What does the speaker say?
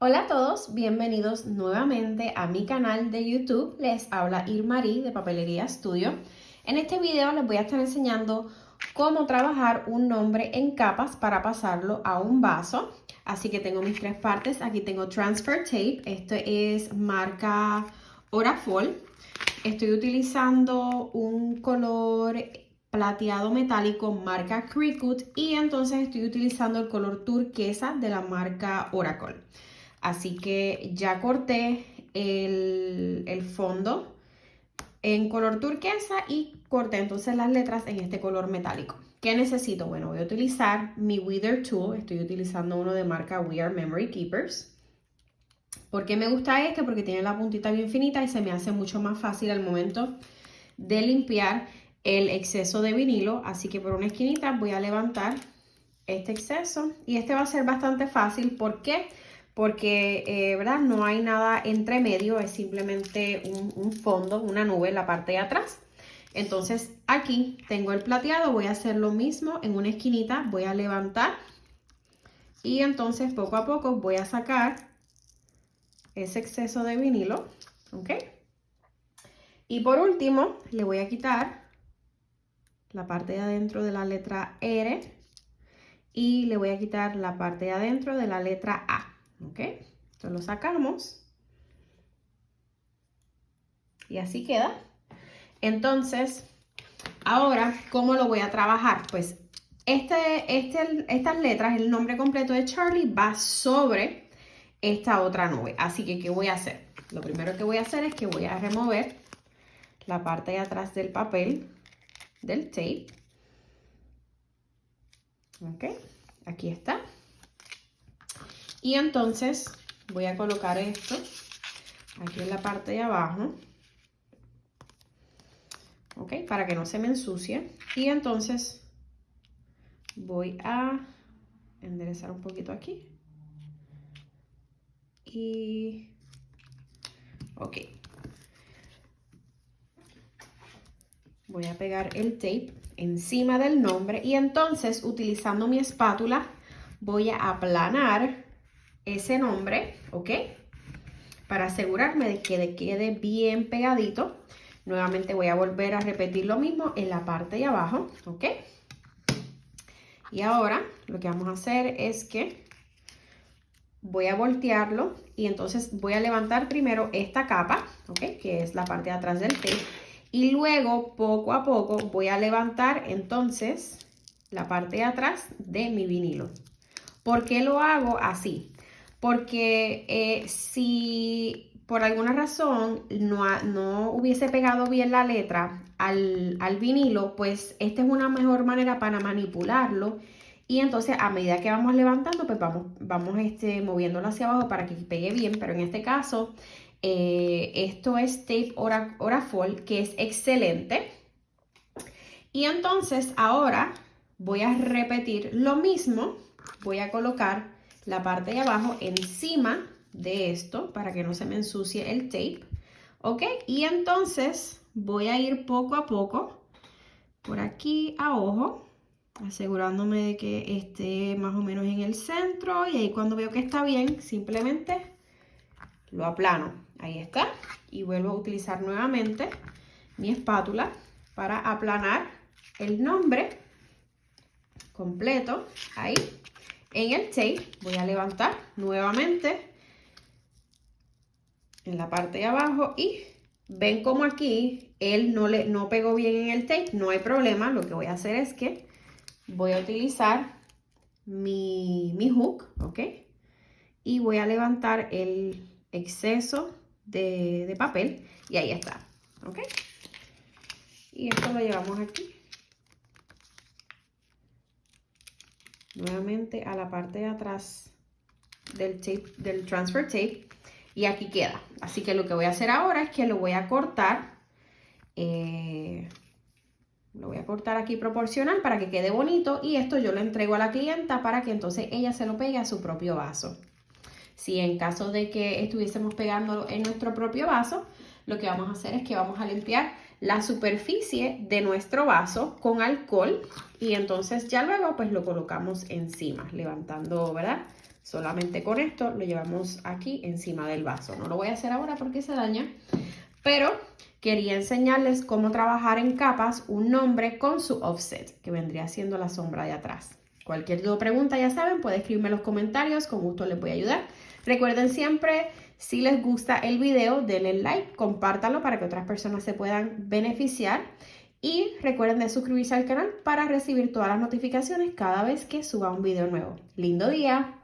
Hola a todos, bienvenidos nuevamente a mi canal de YouTube. Les habla Irmarí de Papelería Studio. En este video les voy a estar enseñando cómo trabajar un nombre en capas para pasarlo a un vaso. Así que tengo mis tres partes. Aquí tengo Transfer Tape. Esto es marca Orafol. Estoy utilizando un color plateado metálico marca Cricut y entonces estoy utilizando el color turquesa de la marca Oracle. Así que ya corté el, el fondo en color turquesa y corté entonces las letras en este color metálico. ¿Qué necesito? Bueno, voy a utilizar mi Wither Tool. Estoy utilizando uno de marca We Are Memory Keepers. ¿Por qué me gusta este? Porque tiene la puntita bien finita y se me hace mucho más fácil al momento de limpiar el exceso de vinilo. Así que por una esquinita voy a levantar este exceso. Y este va a ser bastante fácil. Porque, eh, ¿verdad? No hay nada entre medio. Es simplemente un, un fondo, una nube en la parte de atrás. Entonces aquí tengo el plateado. Voy a hacer lo mismo en una esquinita. Voy a levantar. Y entonces poco a poco voy a sacar ese exceso de vinilo. ¿Ok? Y por último, le voy a quitar la parte de adentro de la letra R y le voy a quitar la parte de adentro de la letra A, ¿ok? Esto lo sacamos y así queda. Entonces, ahora, ¿cómo lo voy a trabajar? Pues este, este, estas letras, el nombre completo de Charlie va sobre esta otra nube. Así que, ¿qué voy a hacer? Lo primero que voy a hacer es que voy a remover la parte de atrás del papel del tape. Ok, aquí está. Y entonces voy a colocar esto aquí en la parte de abajo. Ok, para que no se me ensucie. Y entonces voy a enderezar un poquito aquí. Y... Ok, voy a pegar el tape encima del nombre y entonces utilizando mi espátula voy a aplanar ese nombre, ¿ok? Para asegurarme de que quede bien pegadito. Nuevamente voy a volver a repetir lo mismo en la parte de abajo, ¿ok? Y ahora lo que vamos a hacer es que voy a voltearlo y entonces voy a levantar primero esta capa, ¿ok? Que es la parte de atrás del tape y luego, poco a poco, voy a levantar entonces la parte de atrás de mi vinilo. ¿Por qué lo hago así? Porque eh, si por alguna razón no, no, hubiese pegado bien la letra al, al, vinilo, pues esta es una mejor manera para manipularlo. Y entonces a medida que vamos levantando, pues vamos, vamos este, moviéndolo hacia abajo para que pegue bien. Pero en este caso eh, esto es tape Orafol, que es excelente. Y entonces ahora voy a repetir lo mismo. Voy a colocar la parte de abajo encima de esto para que no se me ensucie el tape. ¿Ok? Y entonces voy a ir poco a poco por aquí a ojo asegurándome de que esté más o menos en el centro y ahí cuando veo que está bien simplemente lo aplano. Ahí está. Y vuelvo a utilizar nuevamente mi espátula para aplanar el nombre completo. Ahí. En el tape voy a levantar nuevamente en la parte de abajo y ven como aquí él no, le, no pegó bien en el tape. No hay problema. Lo que voy a hacer es que voy a utilizar mi, mi hook, ¿ok? Y voy a levantar el exceso de, papel y ahí está, ¿ok? Y esto lo llevamos aquí. Nuevamente a la parte de atrás del tape, del transfer tape y aquí queda. Así que lo que voy a hacer ahora es que lo voy a cortar. Eh, lo voy a cortar aquí proporcional para que quede bonito y esto yo lo entrego a la clienta para que entonces ella se lo pegue a su propio vaso. Si en caso de que estuviésemos pegando en nuestro propio vaso, lo que vamos a hacer es que vamos a limpiar la superficie de nuestro vaso con alcohol y entonces ya luego pues lo colocamos encima, levantando, ¿verdad? Solamente con esto lo llevamos aquí encima del vaso. No lo voy a hacer ahora porque se daña, pero quería enseñarles cómo trabajar en capas un nombre con su offset, que vendría siendo la sombra de atrás. Cualquier duda o pregunta, ya saben, pueden escribirme en los comentarios, con gusto les voy a ayudar. Recuerden siempre, si les gusta el video, denle like, compártanlo para que otras personas se puedan beneficiar. Y recuerden de suscribirse al canal para recibir todas las notificaciones cada vez que suba un video nuevo. ¡Lindo día!